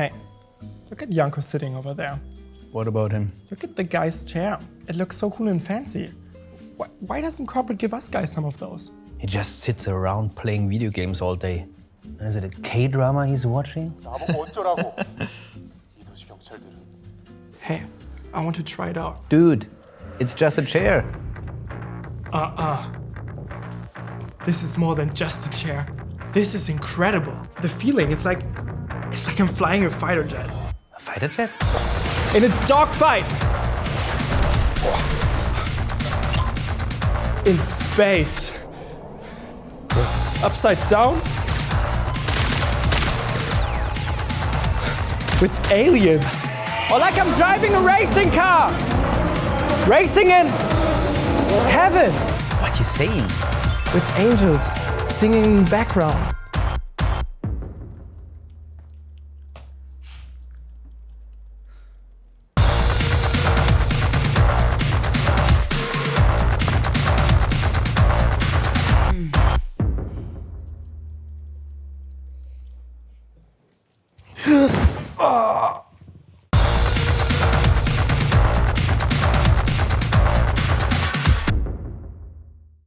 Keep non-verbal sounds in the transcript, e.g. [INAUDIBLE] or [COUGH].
Hey, look at Janko sitting over there. What about him? Look at the guy's chair. It looks so cool and fancy. Why, why doesn't corporate give us guys some of those? He just sits around playing video games all day. Is it a K-drama he's watching? [LAUGHS] hey, I want to try it out. Dude, it's just a chair. Uh-uh. This is more than just a chair. This is incredible. The feeling, it's like it's like I'm flying a fighter jet. A fighter jet? In a dogfight! In space. Upside down? With aliens. Or like I'm driving a racing car! Racing in heaven! What you saying? With angels singing in the background. ああ